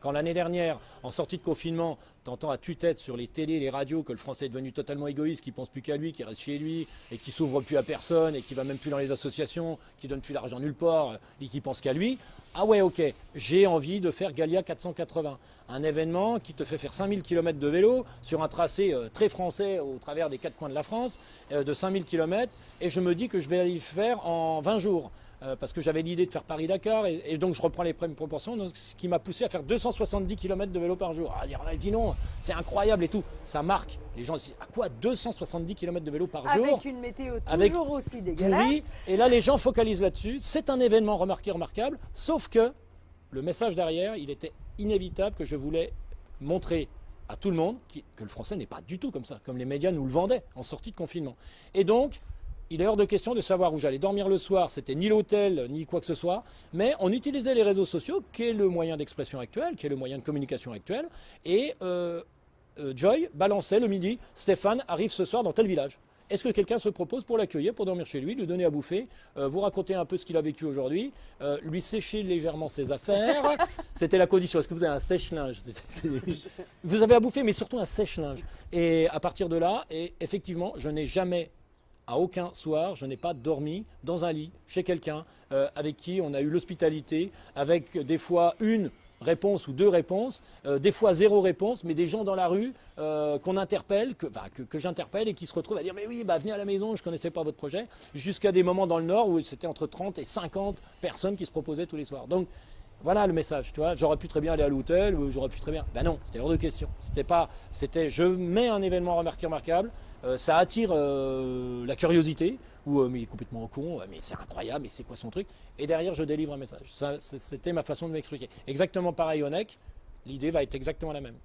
Quand l'année dernière, en sortie de confinement, t'entends à tue-tête sur les télés, les radios que le Français est devenu totalement égoïste, qui pense plus qu'à lui, qui reste chez lui et qui s'ouvre plus à personne et qui va même plus dans les associations, qui donne plus d'argent nulle part et qui pense qu'à lui. Ah ouais, ok, j'ai envie de faire Galia 480, un événement qui te fait faire 5000 km de vélo sur un tracé euh, très français au travers des quatre coins de la France, euh, de 5000 km, et je me dis que je vais y faire en 20 jours. Euh, parce que j'avais l'idée de faire Paris-Dakar, et, donc je reprends les premières proportions, ce qui m'a poussé à faire 270 km de vélo par jour. Ah, dire, dit non, c'est incroyable et tout. Ça marque. Les gens se disent, à quoi 270 km de vélo par jour Avec une météo toujours aussi dégueulasse. et là, les gens focalisent là-dessus. C'est un événement remarqué, remarquable, sauf que le message derrière, il était inévitable que je voulais montrer à tout le monde que le français n'est pas du tout comme ça, comme les médias nous le vendaient en sortie de confinement. Et donc, il est hors de question de savoir où j'allais dormir le soir, c'était ni l'hôtel, ni quoi que ce soit, mais on utilisait les réseaux sociaux, qui est le moyen d'expression actuel, qui est le moyen de communication actuel, et euh, euh, Joy balançait le midi, Stéphane arrive ce soir dans tel village. Est-ce que quelqu'un se propose pour l'accueillir, pour dormir chez lui, lui donner à bouffer, euh, vous raconter un peu ce qu'il a vécu aujourd'hui, lui sécher légèrement ses affaires? C'était la condition. Est-ce que vous avez un sèche-linge? Vous avez à bouffer, mais surtout un sèche-linge. Et à partir de là, et effectivement, je n'ai jamais à aucun soir, je n'ai pas dormi dans un lit chez quelqu'un euh, avec qui on a eu l'hospitalité, avec des fois une réponse ou deux réponses, euh, des fois zéro réponse, mais des gens dans la rue euh, qu'on interpelle, que, j'interpelle et qui se retrouvent à dire mais oui, bah, venez à la maison, je ne connaissais pas votre projet, jusqu'à des moments dans le Nord où c'était entre 30 et 50 personnes qui se proposaient tous les soirs. Voilà le message, tu vois. J'aurais pu très bien aller à l'hôtel ou j'aurais pu très bien. Ben non, c'était hors de question. C'était pas, c'était, je mets un événement remarquable. Euh, ça attire euh, la curiosité ou euh, mais il est complètement con, mais c'est incroyable, mais c'est quoi son truc? Et derrière, je délivre un message. C'était ma façon de m'expliquer. Exactement pareil au NEC. L'idée va être exactement la même.